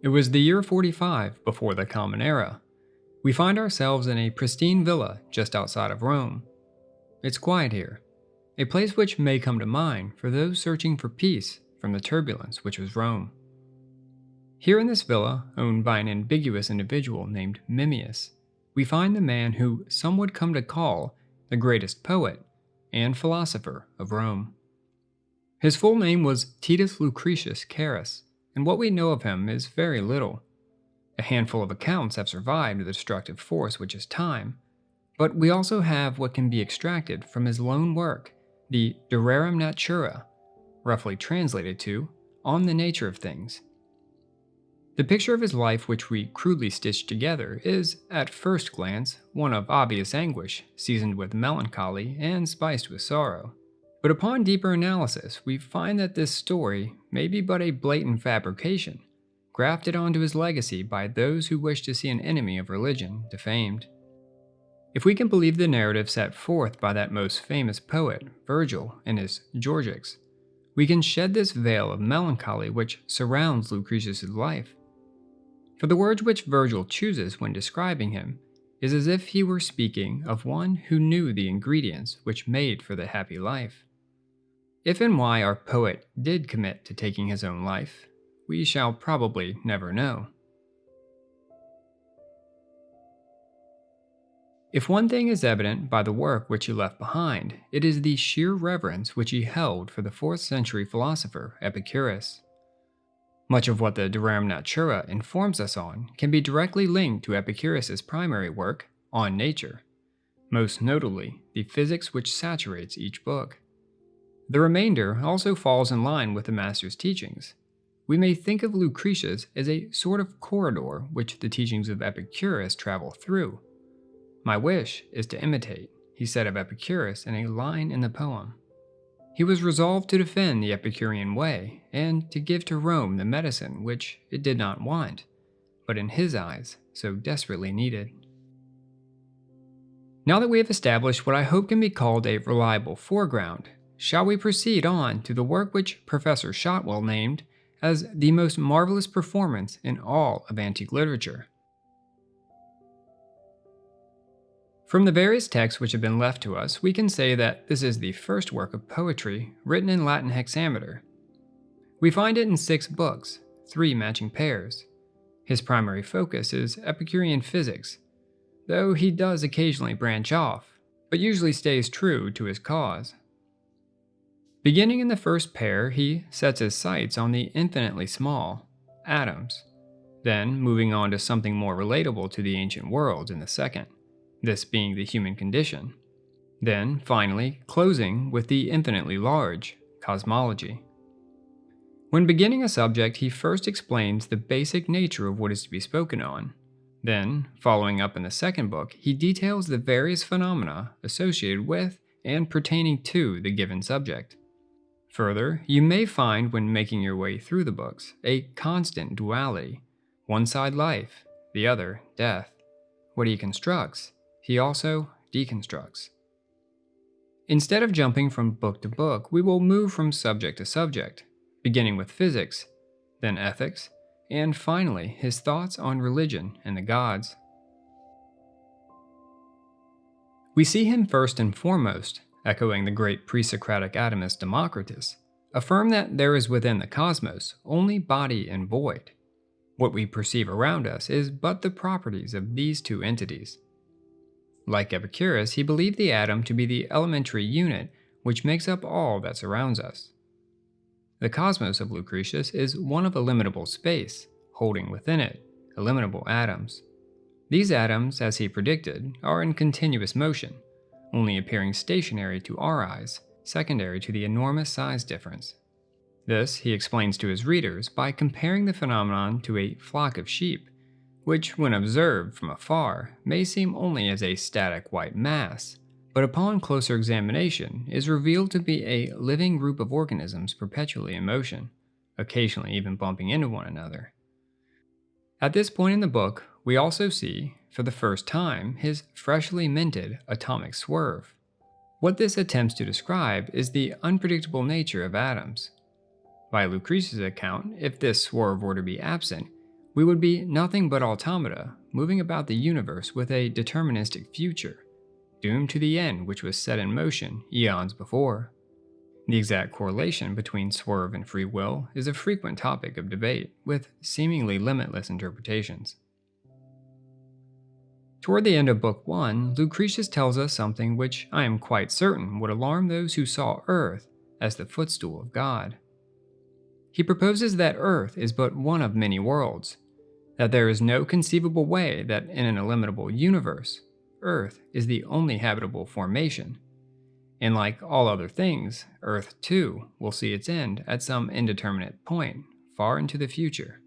It was the year 45 before the Common Era. We find ourselves in a pristine villa just outside of Rome. It's quiet here, a place which may come to mind for those searching for peace from the turbulence which was Rome. Here in this villa, owned by an ambiguous individual named Memmius, we find the man who some would come to call the greatest poet and philosopher of Rome. His full name was Titus Lucretius Carus, and what we know of him is very little. A handful of accounts have survived the destructive force which is time, but we also have what can be extracted from his lone work, the De Rerum Natura, roughly translated to On the Nature of Things. The picture of his life which we crudely stitched together is, at first glance, one of obvious anguish, seasoned with melancholy and spiced with sorrow. But upon deeper analysis, we find that this story may be but a blatant fabrication, grafted onto his legacy by those who wish to see an enemy of religion defamed. If we can believe the narrative set forth by that most famous poet, Virgil, in his Georgics, we can shed this veil of melancholy which surrounds Lucretius' life. For the words which Virgil chooses when describing him is as if he were speaking of one who knew the ingredients which made for the happy life. If and why our poet did commit to taking his own life, we shall probably never know. If one thing is evident by the work which he left behind, it is the sheer reverence which he held for the 4th century philosopher Epicurus. Much of what the De Rerum Natura informs us on can be directly linked to Epicurus's primary work, On Nature, most notably the physics which saturates each book. The remainder also falls in line with the master's teachings. We may think of Lucretius as a sort of corridor which the teachings of Epicurus travel through. My wish is to imitate, he said of Epicurus in a line in the poem. He was resolved to defend the Epicurean way and to give to Rome the medicine which it did not want, but in his eyes so desperately needed. Now that we have established what I hope can be called a reliable foreground, shall we proceed on to the work which Professor Shotwell named as the most marvelous performance in all of antique literature. From the various texts which have been left to us, we can say that this is the first work of poetry written in Latin hexameter. We find it in six books, three matching pairs. His primary focus is Epicurean physics, though he does occasionally branch off, but usually stays true to his cause. Beginning in the first pair, he sets his sights on the infinitely small, atoms, then moving on to something more relatable to the ancient world in the second, this being the human condition. Then, finally, closing with the infinitely large, cosmology. When beginning a subject, he first explains the basic nature of what is to be spoken on. Then, following up in the second book, he details the various phenomena associated with and pertaining to the given subject. Further, you may find when making your way through the books a constant duality. One side life, the other death. What he constructs, he also deconstructs. Instead of jumping from book to book, we will move from subject to subject, beginning with physics, then ethics, and finally his thoughts on religion and the gods. We see him first and foremost echoing the great pre-Socratic atomist Democritus, affirm that there is within the cosmos only body and void. What we perceive around us is but the properties of these two entities. Like Epicurus, he believed the atom to be the elementary unit which makes up all that surrounds us. The cosmos of Lucretius is one of illimitable space, holding within it illimitable atoms. These atoms, as he predicted, are in continuous motion, only appearing stationary to our eyes, secondary to the enormous size difference. This he explains to his readers by comparing the phenomenon to a flock of sheep, which, when observed from afar, may seem only as a static white mass, but upon closer examination is revealed to be a living group of organisms perpetually in motion, occasionally even bumping into one another. At this point in the book, we also see, for the first time, his freshly minted atomic swerve. What this attempts to describe is the unpredictable nature of atoms. By Lucretius' account, if this swerve were to be absent, we would be nothing but automata moving about the universe with a deterministic future, doomed to the end which was set in motion eons before. The exact correlation between swerve and free will is a frequent topic of debate, with seemingly limitless interpretations. Toward the end of Book 1, Lucretius tells us something which I am quite certain would alarm those who saw Earth as the footstool of God. He proposes that Earth is but one of many worlds, that there is no conceivable way that in an illimitable universe, Earth is the only habitable formation, and like all other things, Earth too will see its end at some indeterminate point far into the future.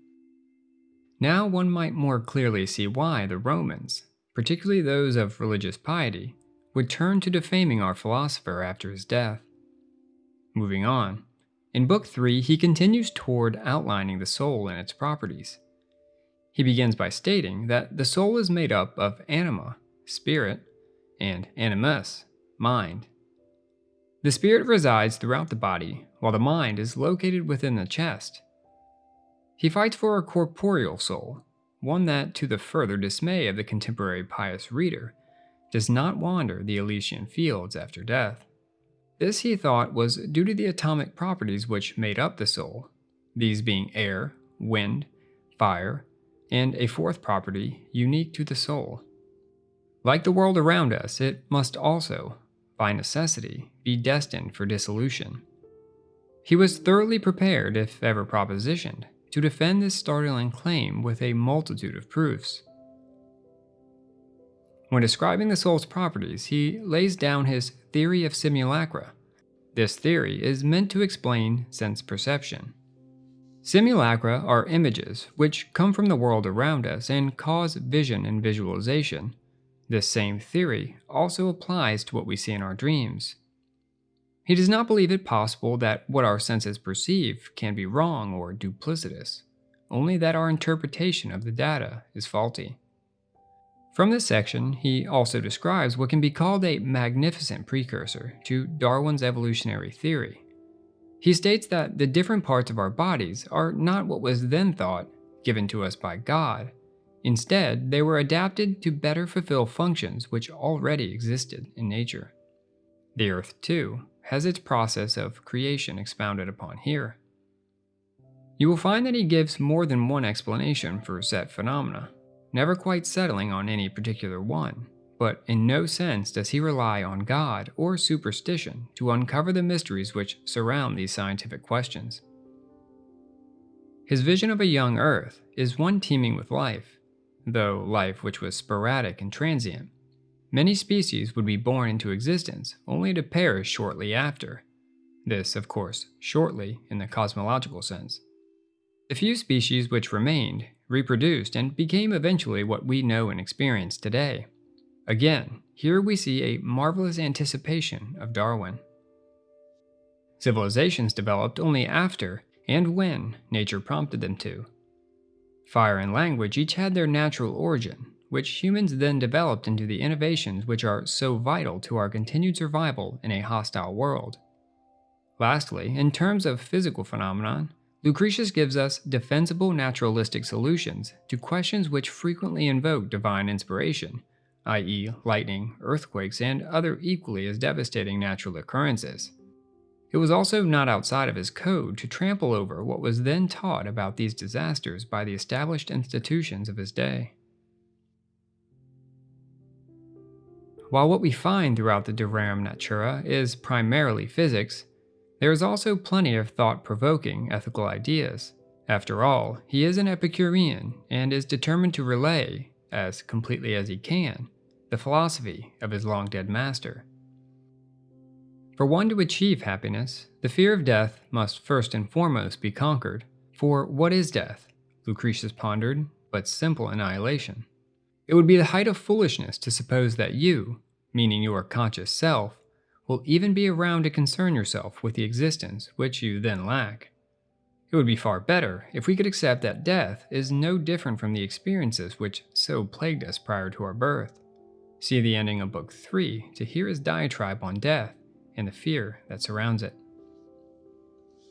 Now one might more clearly see why the Romans, particularly those of religious piety, would turn to defaming our philosopher after his death. Moving on, in Book 3 he continues toward outlining the soul and its properties. He begins by stating that the soul is made up of anima, spirit, and animus, mind. The spirit resides throughout the body, while the mind is located within the chest. He fights for a corporeal soul, one that, to the further dismay of the contemporary pious reader, does not wander the Elysian fields after death. This he thought was due to the atomic properties which made up the soul, these being air, wind, fire, and a fourth property unique to the soul. Like the world around us, it must also, by necessity, be destined for dissolution. He was thoroughly prepared, if ever propositioned, to defend this startling claim with a multitude of proofs. When describing the soul's properties, he lays down his theory of simulacra. This theory is meant to explain sense perception. Simulacra are images which come from the world around us and cause vision and visualization, this same theory also applies to what we see in our dreams. He does not believe it possible that what our senses perceive can be wrong or duplicitous, only that our interpretation of the data is faulty. From this section, he also describes what can be called a magnificent precursor to Darwin's evolutionary theory. He states that the different parts of our bodies are not what was then thought given to us by God, Instead, they were adapted to better fulfill functions which already existed in nature. The Earth, too, has its process of creation expounded upon here. You will find that he gives more than one explanation for set phenomena, never quite settling on any particular one, but in no sense does he rely on God or superstition to uncover the mysteries which surround these scientific questions. His vision of a young Earth is one teeming with life, though life which was sporadic and transient. Many species would be born into existence only to perish shortly after. This, of course, shortly in the cosmological sense. The few species which remained reproduced and became eventually what we know and experience today. Again, here we see a marvelous anticipation of Darwin. Civilizations developed only after and when nature prompted them to. Fire and language each had their natural origin, which humans then developed into the innovations which are so vital to our continued survival in a hostile world. Lastly, in terms of physical phenomenon, Lucretius gives us defensible naturalistic solutions to questions which frequently invoke divine inspiration, i.e., lightning, earthquakes, and other equally as devastating natural occurrences. It was also not outside of his code to trample over what was then taught about these disasters by the established institutions of his day. While what we find throughout the De Rerum Natura is primarily physics, there is also plenty of thought-provoking ethical ideas. After all, he is an Epicurean and is determined to relay, as completely as he can, the philosophy of his long-dead master. For one to achieve happiness, the fear of death must first and foremost be conquered. For what is death? Lucretius pondered, but simple annihilation. It would be the height of foolishness to suppose that you, meaning your conscious self, will even be around to concern yourself with the existence which you then lack. It would be far better if we could accept that death is no different from the experiences which so plagued us prior to our birth. See the ending of Book 3 to hear his diatribe on death and the fear that surrounds it.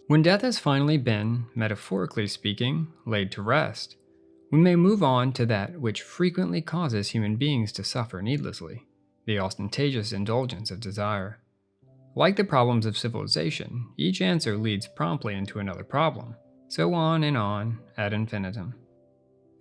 When death has finally been, metaphorically speaking, laid to rest, we may move on to that which frequently causes human beings to suffer needlessly the ostentatious indulgence of desire. Like the problems of civilization, each answer leads promptly into another problem, so on and on ad infinitum.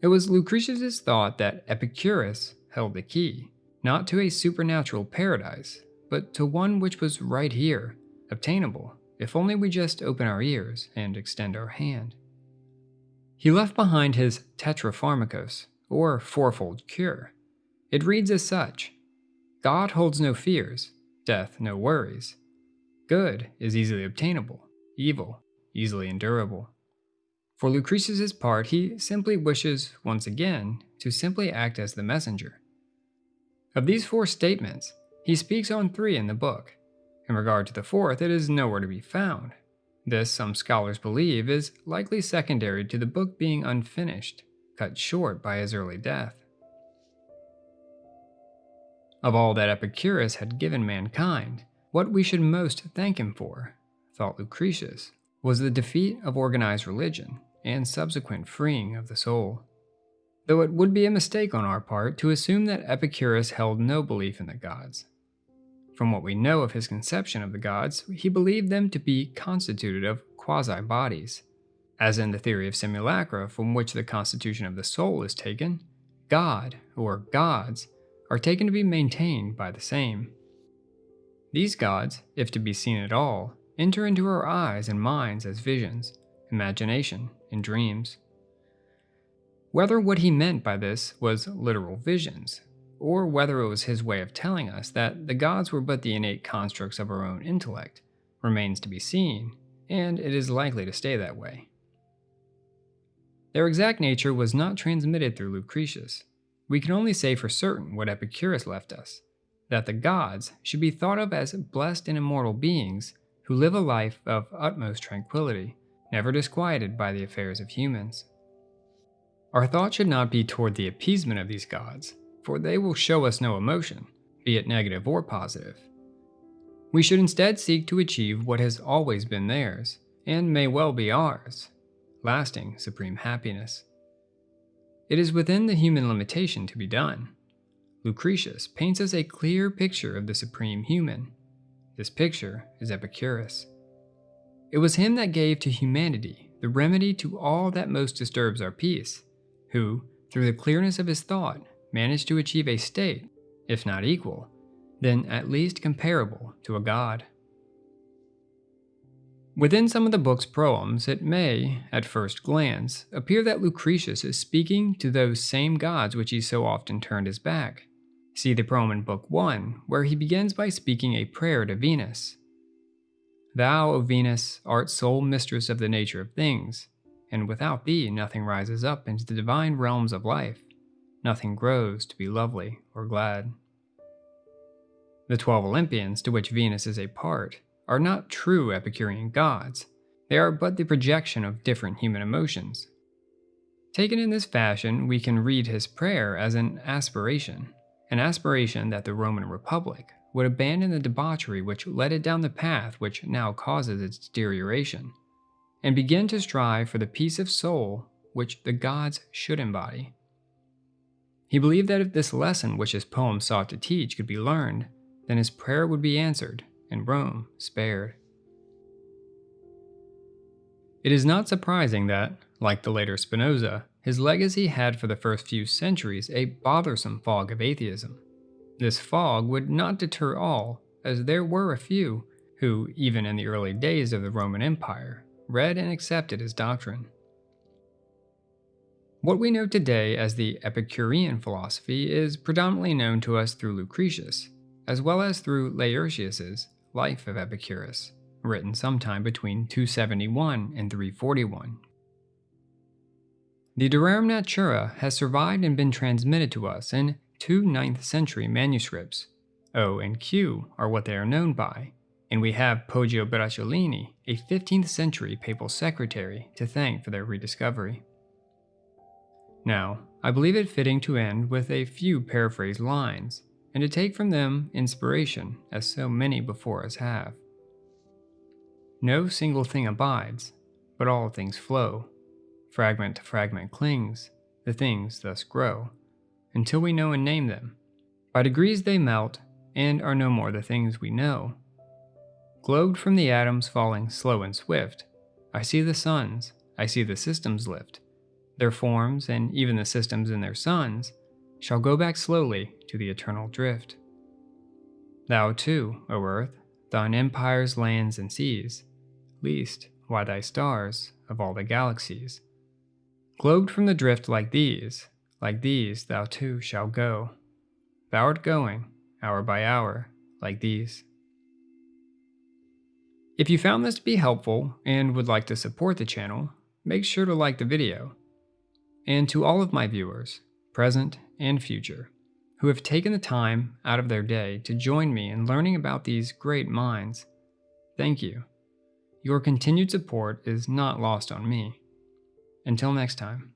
It was Lucretius's thought that Epicurus held the key, not to a supernatural paradise, but to one which was right here, obtainable, if only we just open our ears and extend our hand. He left behind his Tetrapharmakos, or fourfold cure. It reads as such God holds no fears, death no worries. Good is easily obtainable, evil easily endurable. For Lucretius's part, he simply wishes, once again, to simply act as the messenger. Of these four statements, he speaks on three in the book. In regard to the fourth, it is nowhere to be found, this, some scholars believe, is likely secondary to the book being unfinished, cut short by his early death. Of all that Epicurus had given mankind, what we should most thank him for, thought Lucretius, was the defeat of organized religion and subsequent freeing of the soul. Though it would be a mistake on our part to assume that Epicurus held no belief in the gods. From what we know of his conception of the gods, he believed them to be constituted of quasi bodies. As in the theory of simulacra, from which the constitution of the soul is taken, God, or gods, are taken to be maintained by the same. These gods, if to be seen at all, enter into our eyes and minds as visions, imagination, and dreams. Whether what he meant by this was literal visions, or whether it was his way of telling us that the gods were but the innate constructs of our own intellect, remains to be seen, and it is likely to stay that way. Their exact nature was not transmitted through Lucretius. We can only say for certain what Epicurus left us that the gods should be thought of as blessed and immortal beings who live a life of utmost tranquility, never disquieted by the affairs of humans. Our thought should not be toward the appeasement of these gods, for they will show us no emotion, be it negative or positive. We should instead seek to achieve what has always been theirs, and may well be ours lasting supreme happiness. It is within the human limitation to be done. Lucretius paints us a clear picture of the supreme human. This picture is Epicurus. It was him that gave to humanity the remedy to all that most disturbs our peace, who, through the clearness of his thought, managed to achieve a state, if not equal, then at least comparable to a god. Within some of the book's proems, it may, at first glance, appear that Lucretius is speaking to those same gods which he so often turned his back. See the proem in Book 1, where he begins by speaking a prayer to Venus. Thou, O Venus, art sole mistress of the nature of things, and without thee nothing rises up into the divine realms of life nothing grows to be lovely or glad. The twelve Olympians, to which Venus is a part, are not true Epicurean gods, they are but the projection of different human emotions. Taken in this fashion, we can read his prayer as an aspiration, an aspiration that the Roman Republic would abandon the debauchery which led it down the path which now causes its deterioration, and begin to strive for the peace of soul which the gods should embody. He believed that if this lesson which his poem sought to teach could be learned, then his prayer would be answered and Rome spared. It is not surprising that, like the later Spinoza, his legacy had for the first few centuries a bothersome fog of atheism. This fog would not deter all, as there were a few who, even in the early days of the Roman Empire, read and accepted his doctrine. What we know today as the Epicurean philosophy is predominantly known to us through Lucretius, as well as through Laertius's Life of Epicurus, written sometime between 271 and 341. The De Rerum Natura has survived and been transmitted to us in two 9th century manuscripts. O and Q are what they are known by, and we have Poggio Bracciolini, a 15th century papal secretary, to thank for their rediscovery. Now, I believe it fitting to end with a few paraphrased lines, and to take from them inspiration, as so many before us have. No single thing abides, but all things flow. Fragment to fragment clings, the things thus grow, until we know and name them. By degrees they melt, and are no more the things we know. Globed from the atoms falling slow and swift, I see the suns, I see the systems lift. Their forms, and even the systems in their suns, shall go back slowly to the eternal drift. Thou too, O earth, thine empires, lands, and seas, least, why thy stars, of all the galaxies. Globed from the drift like these, like these thou too shalt go. Thou art going, hour by hour, like these. If you found this to be helpful and would like to support the channel, make sure to like the video. And to all of my viewers, present and future, who have taken the time out of their day to join me in learning about these great minds, thank you. Your continued support is not lost on me. Until next time.